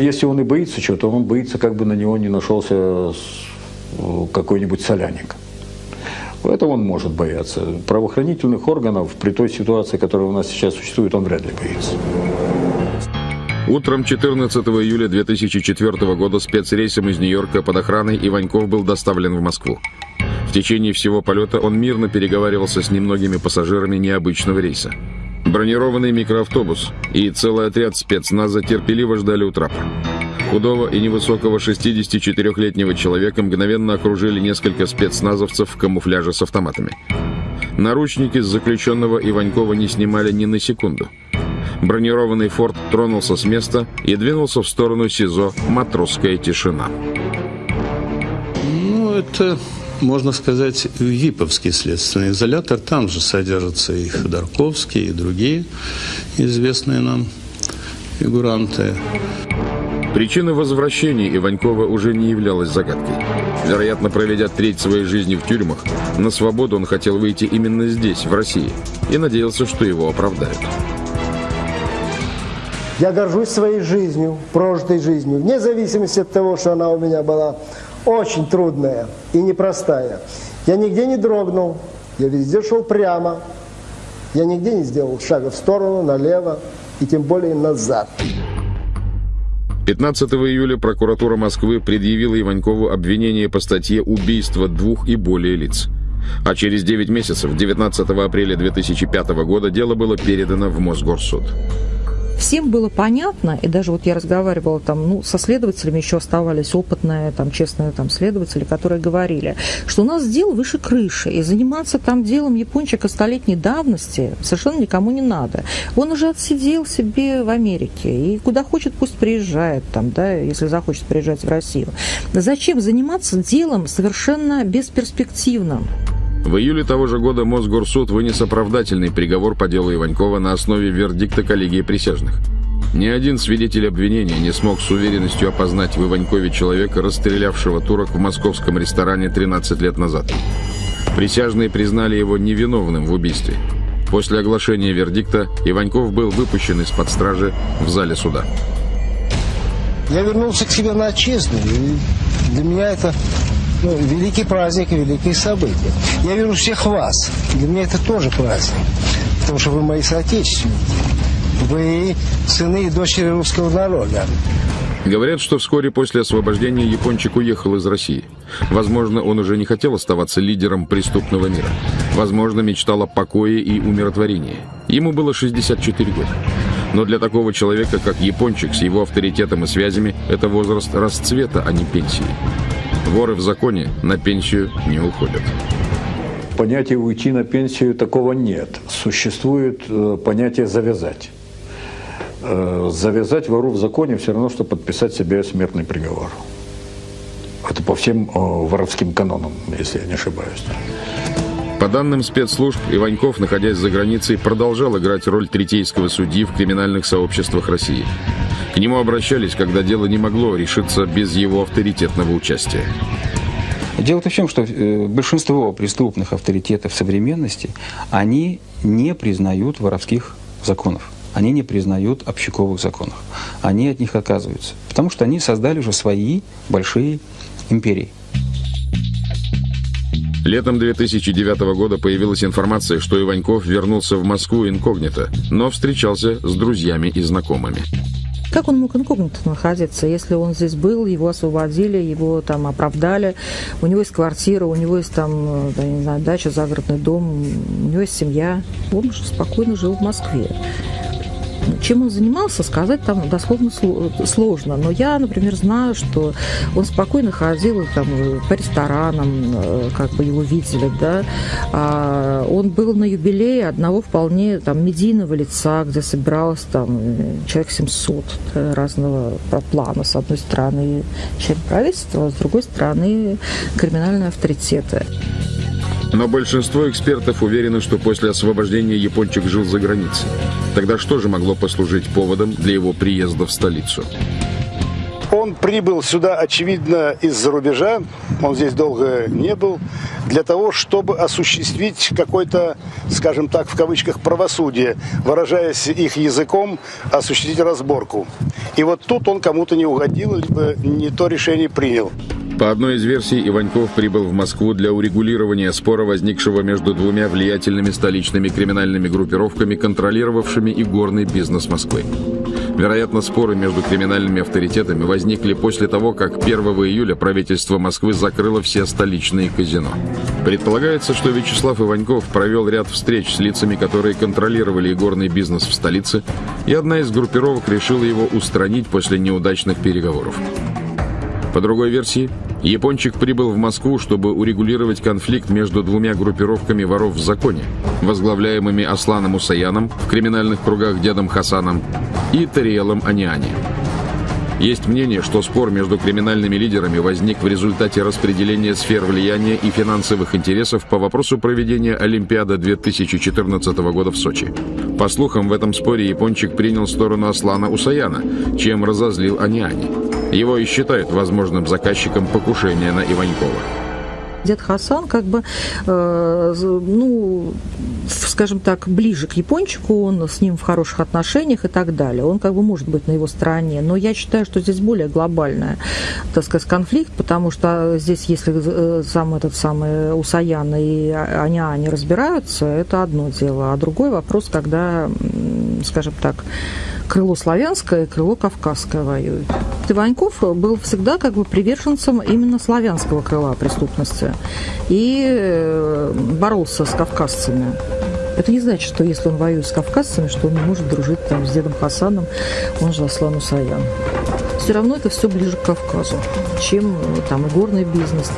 Если он и боится чего-то, он боится, как бы на него не нашелся какой-нибудь соляник. Поэтому он может бояться. Правоохранительных органов при той ситуации, которая у нас сейчас существует, он вряд ли боится. Утром 14 июля 2004 года спецрейсом из Нью-Йорка под охраной Иваньков был доставлен в Москву. В течение всего полета он мирно переговаривался с немногими пассажирами необычного рейса. Бронированный микроавтобус и целый отряд спецназа терпеливо ждали у. Худого и невысокого 64-летнего человека мгновенно окружили несколько спецназовцев в камуфляже с автоматами. Наручники с заключенного Иванькова не снимали ни на секунду. Бронированный форт тронулся с места и двинулся в сторону СИЗО «Матросская тишина». Ну, это, можно сказать, ВИПовский следственный изолятор. Там же содержатся и Ходорковский, и другие известные нам фигуранты. Причина возвращения Иванькова уже не являлась загадкой. Вероятно, проведя треть своей жизни в тюрьмах, на свободу он хотел выйти именно здесь, в России, и надеялся, что его оправдают. Я горжусь своей жизнью, прожитой жизнью, вне зависимости от того, что она у меня была очень трудная и непростая. Я нигде не дрогнул, я везде шел прямо, я нигде не сделал шага в сторону, налево и тем более назад. 15 июля прокуратура Москвы предъявила Иванькову обвинение по статье «Убийство двух и более лиц». А через 9 месяцев, 19 апреля 2005 года, дело было передано в Мосгорсуд всем было понятно, и даже вот я разговаривала там, ну, со следователями еще оставались опытные, там, честные там следователи, которые говорили, что у нас дело выше крыши, и заниматься там делом япончика столетней давности совершенно никому не надо. Он уже отсидел себе в Америке, и куда хочет, пусть приезжает там, да, если захочет приезжать в Россию. Зачем заниматься делом совершенно бесперспективным? В июле того же года Мосгорсуд вынес оправдательный приговор по делу Иванькова на основе вердикта коллегии присяжных. Ни один свидетель обвинения не смог с уверенностью опознать в Иванькове человека, расстрелявшего турок в московском ресторане 13 лет назад. Присяжные признали его невиновным в убийстве. После оглашения вердикта Иваньков был выпущен из-под стражи в зале суда. Я вернулся к себе на отчизну, и для меня это ну, великий праздник великие события. Я вижу всех вас. Для меня это тоже праздник. Потому что вы мои соотечественники. Вы сыны и дочери русского народа. Говорят, что вскоре после освобождения Япончик уехал из России. Возможно, он уже не хотел оставаться лидером преступного мира. Возможно, мечтал о покое и умиротворении. Ему было 64 года. Но для такого человека, как Япончик, с его авторитетом и связями, это возраст расцвета, а не пенсии. Воры в законе на пенсию не уходят. Понятия уйти на пенсию такого нет. Существует э, понятие завязать. Э, завязать вору в законе все равно, что подписать себе смертный приговор. Это по всем э, воровским канонам, если я не ошибаюсь. По данным спецслужб, Иваньков, находясь за границей, продолжал играть роль третейского судьи в криминальных сообществах России. К нему обращались, когда дело не могло решиться без его авторитетного участия. Дело-то в том, что э, большинство преступных авторитетов современности, они не признают воровских законов. Они не признают общаковых законов. Они от них отказываются. Потому что они создали уже свои большие империи. Летом 2009 года появилась информация, что Иваньков вернулся в Москву инкогнито, но встречался с друзьями и знакомыми. Как он мог инкогнито находиться, если он здесь был, его освободили, его там оправдали, у него есть квартира, у него есть там, да, не знаю, дача, загородный дом, у него есть семья. Он же спокойно жил в Москве. Чем он занимался, сказать там дословно сложно. Но я, например, знаю, что он спокойно ходил там, по ресторанам, э, как бы его видели, да. А он был на юбилее одного вполне там медийного лица, где собиралось там человек 700 да, разного плана. С одной стороны, член правительства, а с другой стороны, криминальные авторитеты. Но большинство экспертов уверены, что после освобождения Япончик жил за границей. Тогда что же могло послужить поводом для его приезда в столицу? Он прибыл сюда, очевидно, из-за рубежа, он здесь долго не был, для того, чтобы осуществить какой-то, скажем так, в кавычках, правосудие, выражаясь их языком, осуществить разборку. И вот тут он кому-то не угодил, либо не то решение принял. По одной из версий, Иваньков прибыл в Москву для урегулирования спора, возникшего между двумя влиятельными столичными криминальными группировками, контролировавшими и горный бизнес Москвы. Вероятно, споры между криминальными авторитетами возникли после того, как 1 июля правительство Москвы закрыло все столичные казино. Предполагается, что Вячеслав Иваньков провел ряд встреч с лицами, которые контролировали игорный бизнес в столице, и одна из группировок решила его устранить после неудачных переговоров. По другой версии, Япончик прибыл в Москву, чтобы урегулировать конфликт между двумя группировками воров в законе, возглавляемыми Асланом Усаяном, в криминальных кругах дедом Хасаном, и Тариелом Аниани. Есть мнение, что спор между криминальными лидерами возник в результате распределения сфер влияния и финансовых интересов по вопросу проведения Олимпиады 2014 года в Сочи. По слухам, в этом споре Япончик принял сторону Аслана Усаяна, чем разозлил Аниани. Его и считают возможным заказчиком покушения на Иванькова. Дед Хасан как бы, э, ну, скажем так, ближе к япончику, он с ним в хороших отношениях и так далее. Он как бы может быть на его стороне. Но я считаю, что здесь более глобальная, так сказать, конфликт, потому что здесь, если э, сам этот самый Усаян и они, они разбираются, это одно дело. А другой вопрос, когда, скажем так, крыло славянское крыло кавказское воюют. Иваньков был всегда как бы приверженцем именно славянского крыла преступности и э, боролся с кавказцами. Это не значит, что если он воюет с кавказцами, что он не может дружить там, с дедом Хасаном, он же Аслан Усаян. Все равно это все ближе к Кавказу, чем э, там горный бизнес.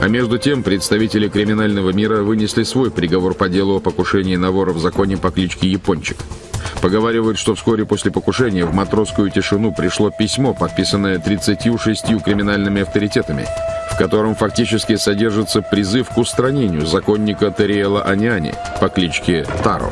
А между тем представители криминального мира вынесли свой приговор по делу о покушении на вора в законе по кличке Япончик. Поговаривают, что вскоре после покушения в матросскую тишину пришло письмо, подписанное 36 криминальными авторитетами, в котором фактически содержится призыв к устранению законника Териэла Аняни по кличке Таро.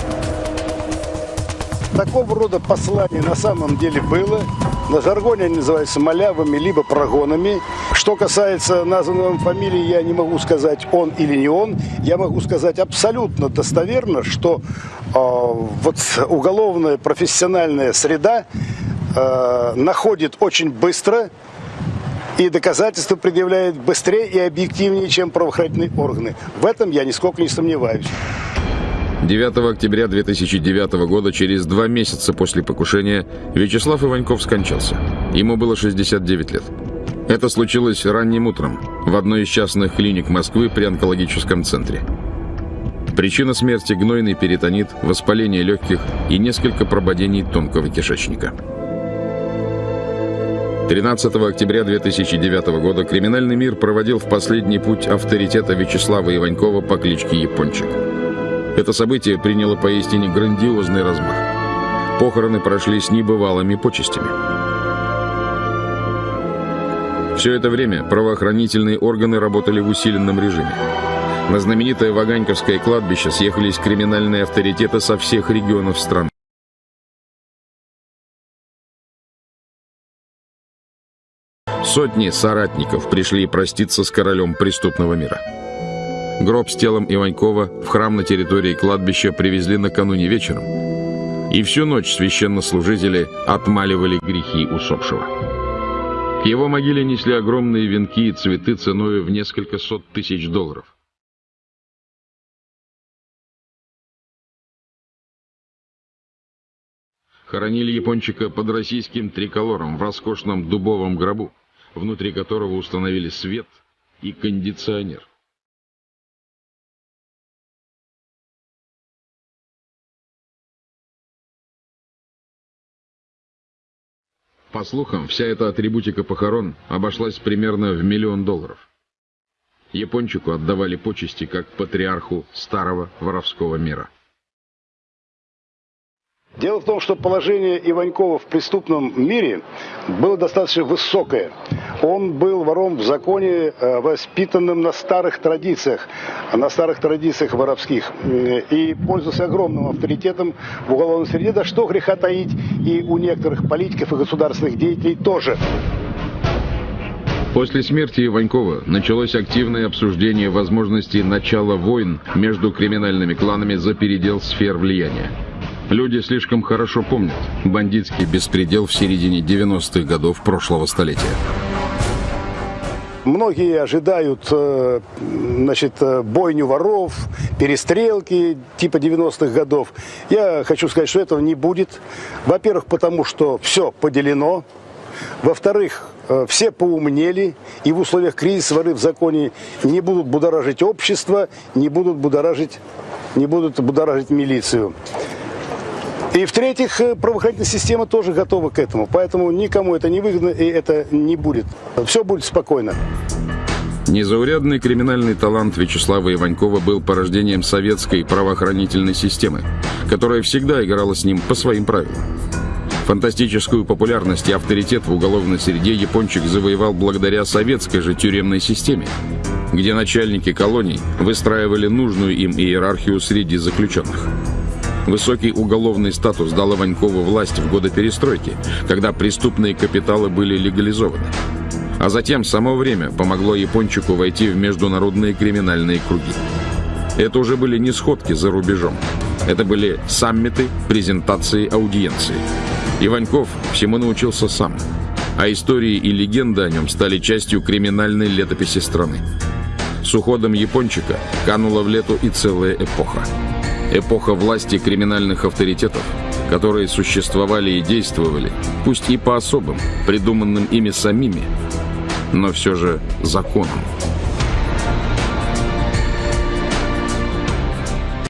Такого рода послание на самом деле было. На жаргоне они называются малявами, либо прогонами. Что касается названной фамилии, я не могу сказать, он или не он. Я могу сказать абсолютно достоверно, что э, вот уголовная профессиональная среда э, находит очень быстро и доказательства предъявляет быстрее и объективнее, чем правоохранительные органы. В этом я нисколько не сомневаюсь. 9 октября 2009 года, через два месяца после покушения, Вячеслав Иваньков скончался. Ему было 69 лет. Это случилось ранним утром в одной из частных клиник Москвы при онкологическом центре. Причина смерти – гнойный перитонит, воспаление легких и несколько прободений тонкого кишечника. 13 октября 2009 года криминальный мир проводил в последний путь авторитета Вячеслава Иванькова по кличке Япончик. Это событие приняло поистине грандиозный размах. Похороны прошли с небывалыми почестями. Все это время правоохранительные органы работали в усиленном режиме. На знаменитое Ваганьковское кладбище съехались криминальные авторитеты со всех регионов страны. Сотни соратников пришли проститься с королем преступного мира. Гроб с телом Иванькова в храм на территории кладбища привезли накануне вечером. И всю ночь священнослужители отмаливали грехи усопшего. К его могиле несли огромные венки и цветы ценой в несколько сот тысяч долларов. Хоронили япончика под российским триколором в роскошном дубовом гробу, внутри которого установили свет и кондиционер. По слухам, вся эта атрибутика похорон обошлась примерно в миллион долларов. Япончику отдавали почести как патриарху старого воровского мира. Дело в том, что положение Иванькова в преступном мире было достаточно высокое. Он был вором в законе, э, воспитанным на старых традициях, на старых традициях воровских, и пользовался огромным авторитетом в уголовной среде, да что греха таить, и у некоторых политиков и государственных деятелей тоже. После смерти Иванькова началось активное обсуждение возможности начала войн между криминальными кланами за передел сфер влияния. Люди слишком хорошо помнят бандитский беспредел в середине 90-х годов прошлого столетия. Многие ожидают э, значит, э, бойню воров, перестрелки типа 90-х годов. Я хочу сказать, что этого не будет. Во-первых, потому что все поделено. Во-вторых, э, все поумнели, и в условиях кризиса воры в законе не будут будоражить общество, не будут будоражить, не будут будоражить милицию. И в-третьих, правоохранительная система тоже готова к этому. Поэтому никому это не выгодно и это не будет. Все будет спокойно. Незаурядный криминальный талант Вячеслава Иванькова был порождением советской правоохранительной системы, которая всегда играла с ним по своим правилам. Фантастическую популярность и авторитет в уголовной среде япончик завоевал благодаря советской же тюремной системе, где начальники колоний выстраивали нужную им иерархию среди заключенных. Высокий уголовный статус дал Иванькову власть в годы перестройки, когда преступные капиталы были легализованы. А затем само время помогло Япончику войти в международные криминальные круги. Это уже были не сходки за рубежом. Это были саммиты, презентации, аудиенции. Иваньков всему научился сам. А истории и легенды о нем стали частью криминальной летописи страны. С уходом Япончика канула в лету и целая эпоха эпоха власти криминальных авторитетов, которые существовали и действовали, пусть и по особым, придуманным ими самими, но все же законам.